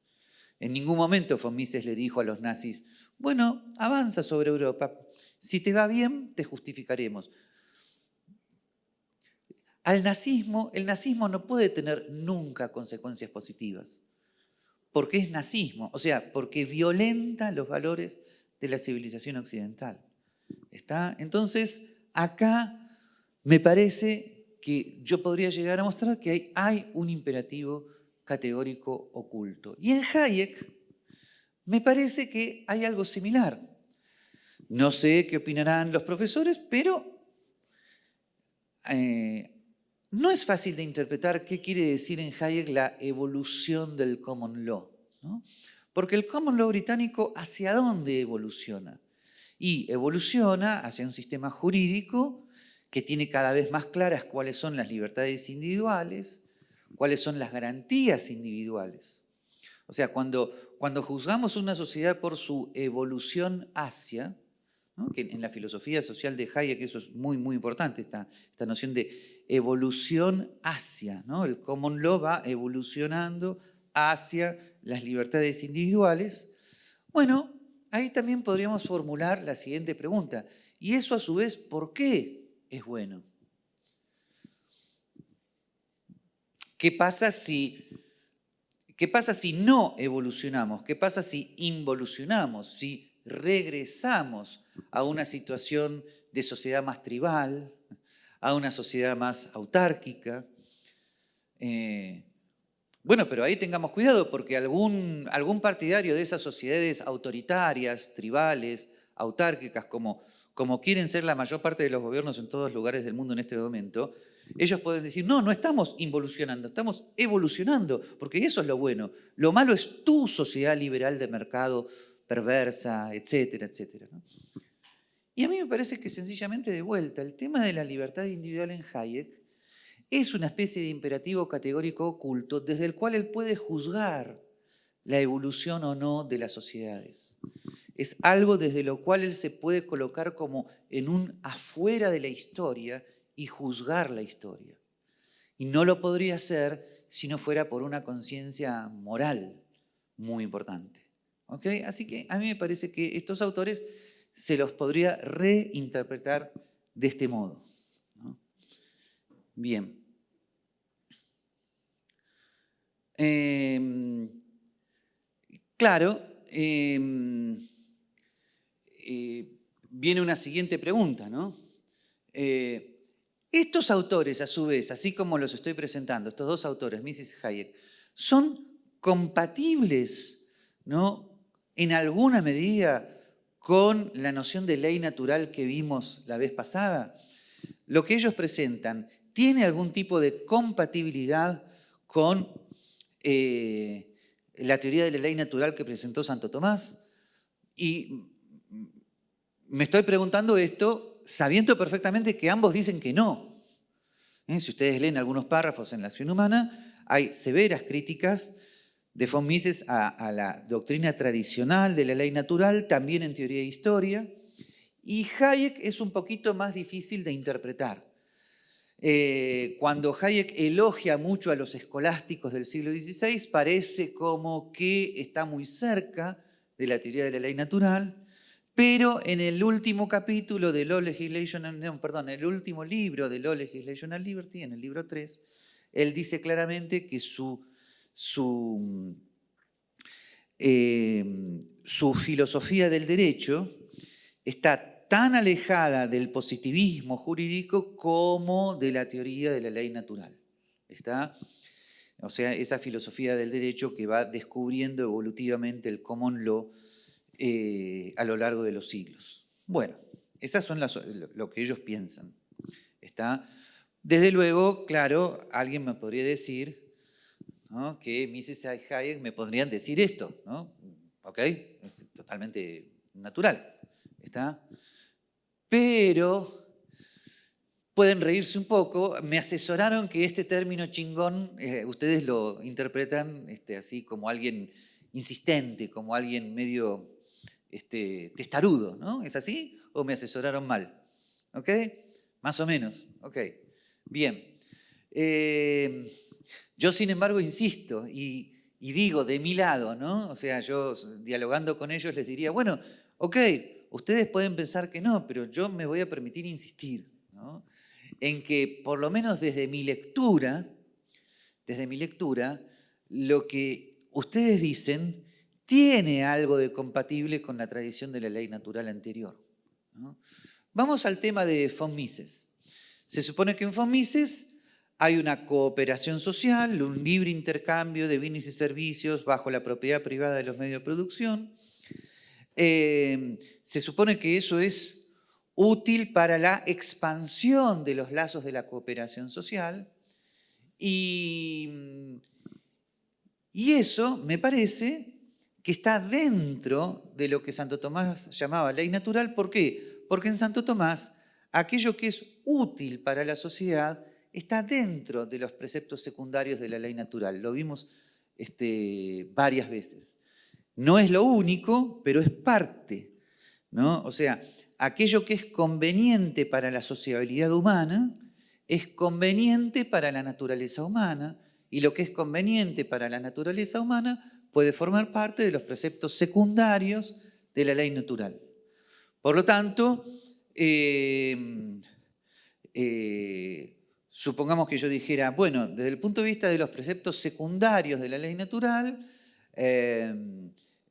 En ningún momento von Mises le dijo a los nazis, bueno, avanza sobre Europa. Si te va bien, te justificaremos. Al nazismo, el nazismo no puede tener nunca consecuencias positivas, porque es nazismo, o sea, porque violenta los valores de la civilización occidental. ¿Está? Entonces, acá me parece que yo podría llegar a mostrar que hay, un imperativo categórico oculto. Y en Hayek, me parece que hay algo similar. No sé qué opinarán los profesores, pero eh, no es fácil de interpretar qué quiere decir en Hayek la evolución del common law. Porque el common law británico, ¿hacia dónde evoluciona? Y evoluciona hacia un sistema jurídico que tiene cada vez más claras cuáles son las libertades individuales, cuáles son las garantías individuales. O sea, cuando, cuando juzgamos una sociedad por su evolución hacia, que en la filosofía social de Hayek eso es muy, muy importante, esta, esta noción de evolución hacia, ¿no? el common law va evolucionando hacia las libertades individuales. Bueno, ahí también podríamos formular la siguiente pregunta, y eso a su vez, ¿por qué es bueno? ¿Qué pasa si ¿Qué pasa si no evolucionamos? ¿Qué pasa si involucionamos? Si regresamos a una situación de sociedad más tribal, a una sociedad más autárquica. Eh, bueno, pero ahí tengamos cuidado porque algún, algún partidario de esas sociedades autoritarias, tribales, autárquicas, como, como quieren ser la mayor parte de los gobiernos en todos lugares del mundo en este momento, ellos pueden decir, no, no estamos involucionando, estamos evolucionando, porque eso es lo bueno. Lo malo es tu sociedad liberal de mercado perversa, etcétera, etcétera. Y a mí me parece que sencillamente de vuelta, el tema de la libertad individual en Hayek es una especie de imperativo categórico oculto desde el cual él puede juzgar la evolución o no de las sociedades. Es algo desde lo cual él se puede colocar como en un afuera de la historia y juzgar la historia. Y no lo podría hacer si no fuera por una conciencia moral muy importante. Así que a mí me parece que estos autores se los podría reinterpretar de este modo. Bien. Em, claro, em, eh, viene una siguiente pregunta, ¿no? Eh, estos autores, a su vez, así como los estoy presentando, estos dos autores, Mrs. Hayek, son compatibles, ¿no? En alguna medida con la noción de ley natural que vimos la vez pasada. Lo que ellos presentan tiene algún tipo de compatibilidad con eh, la teoría de la ley natural que presentó Santo Tomás. Y me estoy preguntando esto sabiendo perfectamente que ambos dicen que no. ¿Eh? Si ustedes leen algunos párrafos en la acción humana, hay severas críticas de von Mises a, la doctrina tradicional de la ley natural, también en teoría e historia, y Hayek es un poquito más difícil de interpretar. Eh, cuando Hayek elogia mucho a los escolásticos del siglo XVI, parece como que está muy cerca de la teoría de la ley natural, pero en el último capítulo de Law Legislation, no, perdón, el último libro de Law Legislation and Liberty, en el libro 3, él dice claramente que su, su, eh, su filosofía del derecho está tan alejada del positivismo jurídico como de la teoría de la ley natural. ¿Está? O sea, esa filosofía del derecho que va descubriendo evolutivamente el common law eh, a lo largo de los siglos. Bueno, esas son las, lo que ellos piensan. ¿Está? Desde luego, claro, alguien me podría decir que Mises Hayek me podrían decir esto, ¿no? ¿Ok? Es totalmente natural. ¿Está? Pero pueden reírse un poco. Me asesoraron que este término chingón, eh, ustedes lo interpretan este, así como alguien insistente, como alguien medio este, testarudo, ¿no? ¿Es así? ¿O me asesoraron mal? ¿Ok? Más o menos. Ok. Bien. Eh, yo, sin embargo, insisto y, y digo de mi lado, ¿no? O sea, yo dialogando con ellos les diría, bueno, ok, Ustedes pueden pensar que no, pero yo me voy a permitir insistir en que, por lo menos desde mi lectura, desde mi lectura, lo que ustedes dicen tiene algo de compatible con la tradición de la ley natural anterior. Vamos al tema de von Mises. Se supone que en von Mises hay una cooperación social, un libre intercambio de bienes y servicios bajo la propiedad privada de los medios de producción, Em, se supone que eso es útil para la expansión de los lazos de la cooperación social y, y eso me parece que está dentro de lo que Santo Tomás llamaba ley natural. ¿Por qué? Porque en Santo Tomás aquello que es útil para la sociedad está dentro de los preceptos secundarios de la ley natural. Lo vimos este, varias veces. No es lo único, pero es parte. ¿no? O sea, aquello que es conveniente para la sociabilidad humana es conveniente para la naturaleza humana y lo que es conveniente para la naturaleza humana puede formar parte de los preceptos secundarios de la ley natural. Por lo tanto, eh, eh, supongamos que yo dijera, bueno, desde el punto de vista de los preceptos secundarios de la ley natural, eh,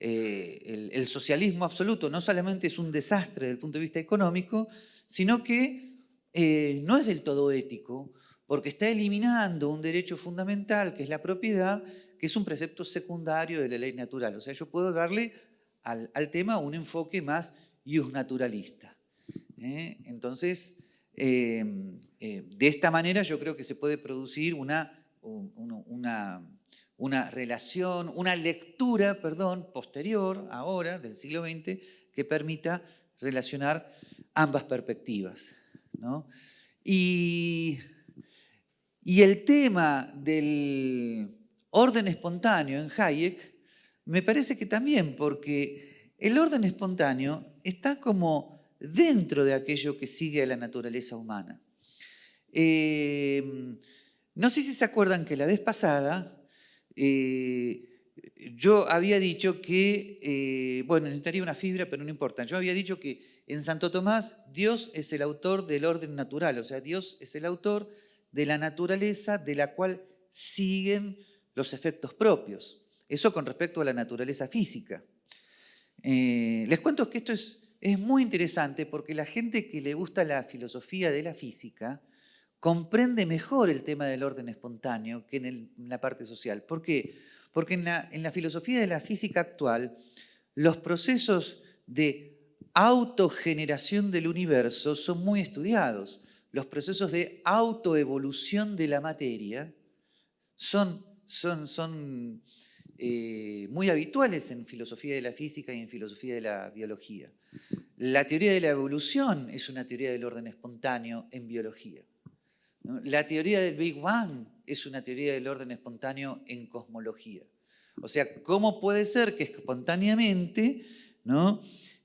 eh, el, socialismo absoluto no solamente es un desastre desde el punto de vista económico, sino que eh, no es del todo ético, porque está eliminando un derecho fundamental, que es la propiedad, que es un precepto secundario de la ley natural. O sea, yo puedo darle al, tema un enfoque más naturalista. ¿eh? Entonces, de esta manera yo creo que se puede producir una relación, una lectura, perdón, posterior, ahora, del siglo XX, que permita relacionar ambas perspectivas. Y, y el tema del orden espontáneo en Hayek me parece que también, porque el orden espontáneo está como dentro de aquello que sigue a la naturaleza humana. Eh, No sé si se acuerdan que la vez pasada eh, yo había dicho que, eh, bueno, necesitaría una fibra, pero no importa. Yo había dicho que en Santo Tomás Dios es el autor del orden natural, o sea, Dios es el autor de la naturaleza de la cual siguen los efectos propios. Eso con respecto a la naturaleza física. Eh, les cuento que esto es, es muy interesante porque la gente que le gusta la filosofía de la física comprende mejor el tema del orden espontáneo que en, la parte social. ¿Por qué? Porque en la, filosofía de la física actual, los procesos de autogeneración del universo son muy estudiados. Los procesos de autoevolución de la materia son, son, son eh, muy habituales en filosofía de la física y en filosofía de la biología. La teoría de la evolución es una teoría del orden espontáneo en biología. La teoría del Big Bang es una teoría del orden espontáneo en cosmología. O sea, ¿cómo puede ser que espontáneamente ¿no?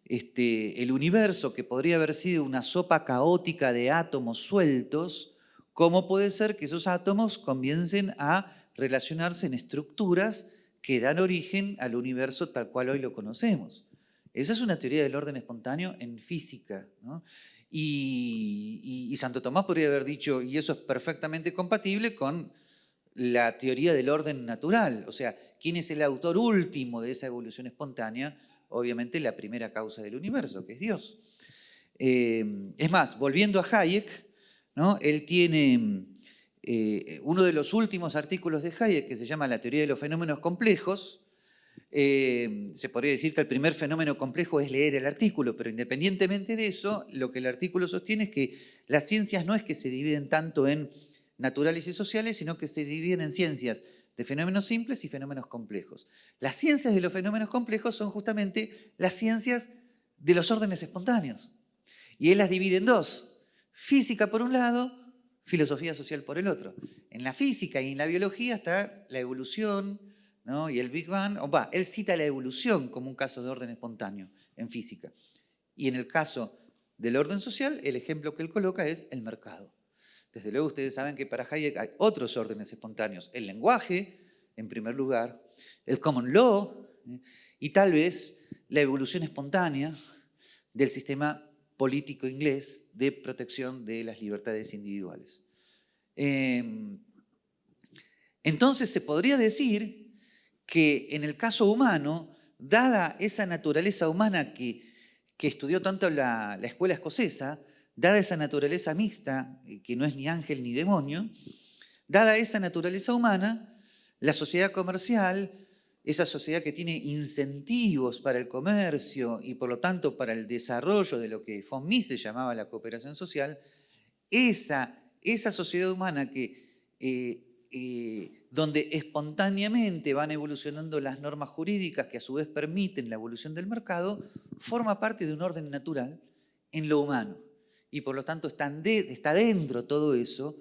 este, el universo, que podría haber sido una sopa caótica de átomos sueltos, cómo puede ser que esos átomos comiencen a relacionarse en estructuras que dan origen al universo tal cual hoy lo conocemos? Esa es una teoría del orden espontáneo en física. Y, Santo Tomás podría haber dicho, y eso es perfectamente compatible con la teoría del orden natural. O sea, ¿quién es el autor último de esa evolución espontánea? Obviamente la primera causa del universo, que es Dios. Eh, es más, volviendo a Hayek, ¿no? él tiene eh, uno de los últimos artículos de Hayek que se llama La teoría de los fenómenos complejos, eh, se podría decir que el primer fenómeno complejo es leer el artículo, pero independientemente de eso, lo que el artículo sostiene es que las ciencias no es que se dividen tanto en naturales y sociales, sino que se dividen en ciencias de fenómenos simples y fenómenos complejos. Las ciencias de los fenómenos complejos son justamente las ciencias de los órdenes espontáneos. Y él las divide en dos. Física por un lado, filosofía social por el otro. En la física y en la biología está la evolución, y el Big Bang, va, él cita la evolución como un caso de orden espontáneo en física. Y en el caso del orden social, el ejemplo que él coloca es el mercado. Desde luego ustedes saben que para Hayek hay otros órdenes espontáneos. El lenguaje, en primer lugar, el common law ¿eh? y tal vez la evolución espontánea del sistema político inglés de protección de las libertades individuales. Em, entonces se podría decir que en el caso humano, dada esa naturaleza humana que, que estudió tanto la, la escuela escocesa, dada esa naturaleza mixta, eh, que no es ni ángel ni demonio, dada esa naturaleza humana, la sociedad comercial, esa sociedad que tiene incentivos para el comercio y por lo tanto para el desarrollo de lo que von Mises llamaba la cooperación social, esa, esa sociedad humana que eh, eh, donde espontáneamente van evolucionando las normas jurídicas que a su vez permiten la evolución del mercado, forma parte de un orden natural en lo humano. Y por lo tanto está, dentro todo eso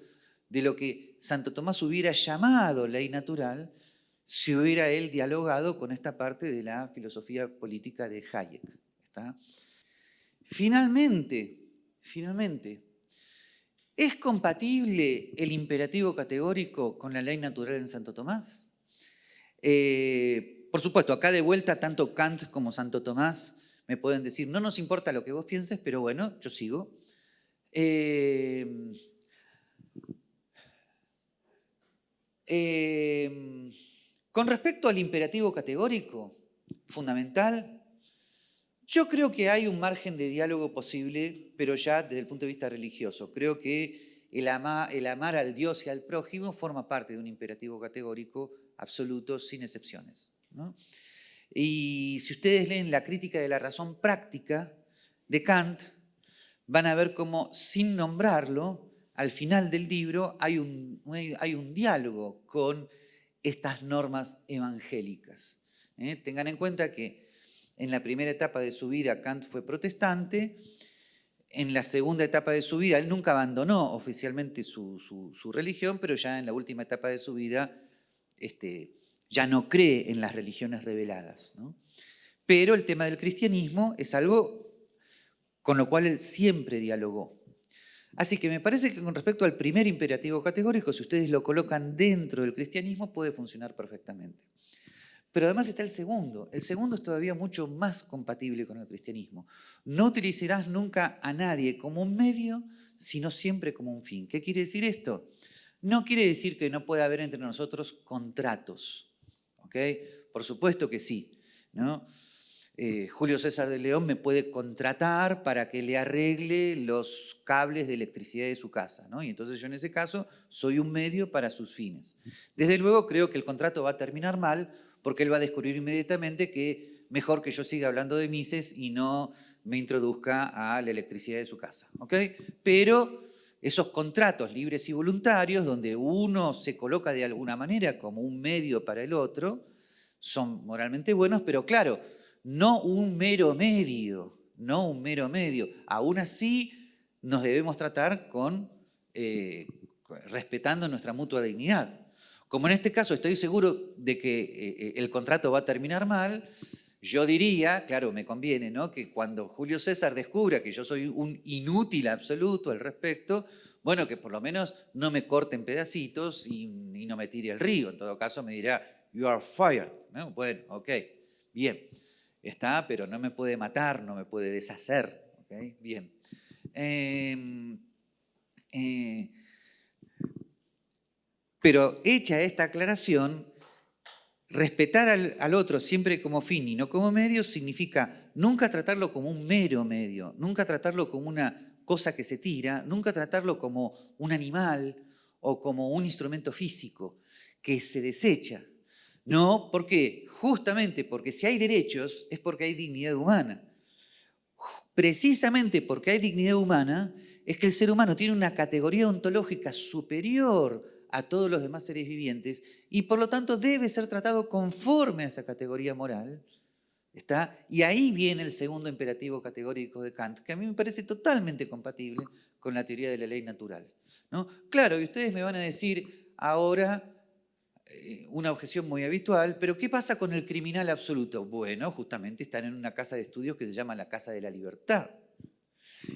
de lo que Santo Tomás hubiera llamado ley natural si hubiera él dialogado con esta parte de la filosofía política de Hayek. Finalmente, finalmente, ¿Es compatible el imperativo categórico con la ley natural en Santo Tomás? Eh, por supuesto, acá de vuelta tanto Kant como Santo Tomás me pueden decir, no nos importa lo que vos pienses, pero bueno, yo sigo. Eh, eh, con respecto al imperativo categórico, fundamental, yo creo que hay un margen de diálogo posible, pero ya desde el punto de vista religioso. Creo que el, amar al Dios y al prójimo forma parte de un imperativo categórico absoluto, sin excepciones. Y si ustedes leen la crítica de la razón práctica de Kant, van a ver cómo, sin nombrarlo, al final del libro hay un, hay un diálogo con estas normas evangélicas. ¿eh? Tengan en cuenta que en la primera etapa de su vida Kant fue protestante, en la segunda etapa de su vida él nunca abandonó oficialmente su, religión, pero ya en la última etapa de su vida este, ya no cree en las religiones reveladas. Pero el tema del cristianismo es algo con lo cual él siempre dialogó. Así que me parece que con respecto al primer imperativo categórico, si ustedes lo colocan dentro del cristianismo, puede funcionar perfectamente. Pero además está el segundo. El segundo es todavía mucho más compatible con el cristianismo. No utilizarás nunca a nadie como un medio, sino siempre como un fin. ¿Qué quiere decir esto? No quiere decir que no pueda haber entre nosotros contratos. ¿ok? Por supuesto que sí. ¿no? Eh, Julio César de León me puede contratar para que le arregle los cables de electricidad de su casa. ¿no? Y entonces yo en ese caso soy un medio para sus fines. Desde luego creo que el contrato va a terminar mal porque él va a descubrir inmediatamente que mejor que yo siga hablando de Mises y no me introduzca a la electricidad de su casa. ¿ok? Pero esos contratos libres y voluntarios, donde uno se coloca de alguna manera como un medio para el otro, son moralmente buenos, pero claro, no un mero medio, no un mero medio. Aún así, nos debemos tratar con, eh, respetando nuestra mutua dignidad. Como en este caso estoy seguro de que eh, eh, el contrato va a terminar mal, yo diría, claro, me conviene, ¿no? Que cuando Julio César descubra que yo soy un inútil absoluto al respecto, bueno, que por lo menos no me corte en pedacitos y, no me tire al río. En todo caso me dirá, you are fired. ¿no? Bueno, ok, bien. Está, pero no me puede matar, no me puede deshacer. ¿okay? Bien. Em, eh, pero hecha esta aclaración, respetar al, otro siempre como fin y no como medio significa nunca tratarlo como un mero medio, nunca tratarlo como una cosa que se tira, nunca tratarlo como un animal o como un instrumento físico que se desecha. No, ¿por qué? Justamente porque si hay derechos es porque hay dignidad humana. Precisamente porque hay dignidad humana es que el ser humano tiene una categoría ontológica superior a todos los demás seres vivientes y por lo tanto debe ser tratado conforme a esa categoría moral. ¿Está? Y ahí viene el segundo imperativo categórico de Kant, que a mí me parece totalmente compatible con la teoría de la ley natural. ¿no? Claro, y ustedes me van a decir ahora eh, una objeción muy habitual, pero ¿qué pasa con el criminal absoluto? Bueno, justamente están en una casa de estudios que se llama la Casa de la Libertad.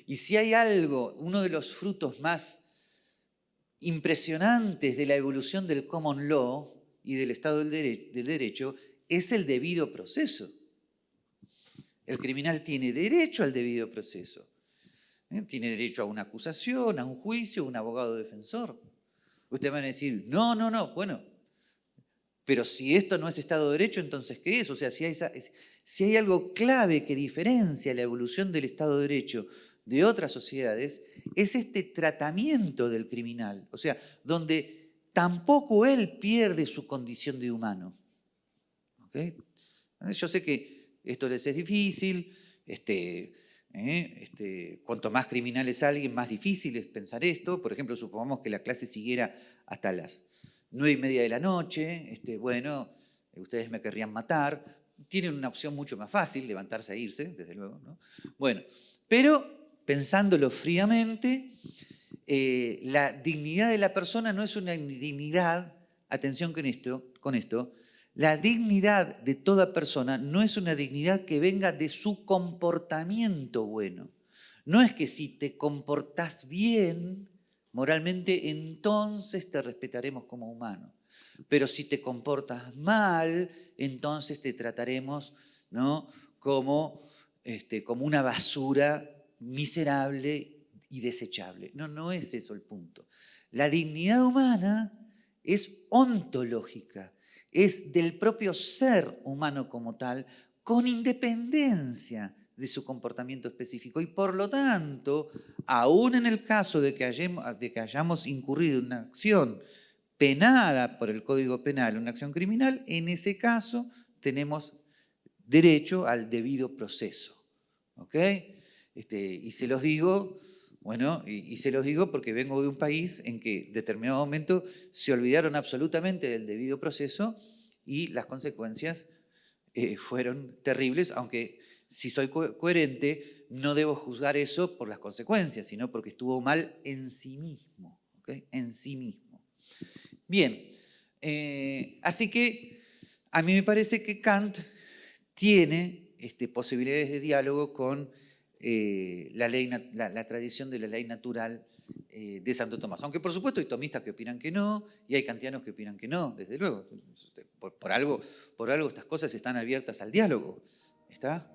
Y si hay algo, uno de los frutos más impresionantes de la evolución del common law y del Estado del, Derecho es el debido proceso. El criminal tiene derecho al debido proceso. ¿eh? Tiene derecho a una acusación, a un juicio, a un abogado defensor. Ustedes van a decir, no, no, no, bueno, pero si esto no es Estado de Derecho, entonces ¿qué es? O sea, si hay algo clave que diferencia la evolución del Estado de Derecho de otras sociedades es este tratamiento del criminal, o sea, donde tampoco él pierde su condición de humano. Yo sé que esto les es difícil, este, ¿eh? este, cuanto más criminal es alguien, más difícil es pensar esto. Por ejemplo, supongamos que la clase siguiera hasta las nueve y media de la noche, este, bueno, ustedes me querrían matar, tienen una opción mucho más fácil, levantarse e irse, desde luego. ¿no? Bueno, pero pensándolo fríamente, eh, la dignidad de la persona no es una dignidad, atención con esto, con esto, la dignidad de toda persona no es una dignidad que venga de su comportamiento bueno. No es que si te comportas bien moralmente, entonces te respetaremos como humano. Pero si te comportas mal, entonces te trataremos ¿no? como, este, como una basura miserable y desechable. No, no es eso el punto. La dignidad humana es ontológica, es del propio ser humano como tal, con independencia de su comportamiento específico. Y por lo tanto, aún en el caso de que hayamos, de que hayamos incurrido en una acción penada por el Código Penal, una acción criminal, en ese caso tenemos derecho al debido proceso. ¿ok?, este, y se los digo, bueno, y, se los digo porque vengo de un país en que en determinado momento se olvidaron absolutamente del debido proceso y las consecuencias eh, fueron terribles, aunque si soy coherente, no debo juzgar eso por las consecuencias, sino porque estuvo mal en sí mismo, en sí mismo. Bien, eh, así que a mí me parece que Kant tiene este, posibilidades de diálogo con eh, la, ley, la, tradición de la ley natural eh, de Santo Tomás. Aunque por supuesto hay tomistas que opinan que no y hay kantianos que opinan que no, desde luego. Por, algo, por algo estas cosas están abiertas al diálogo. ¿Está?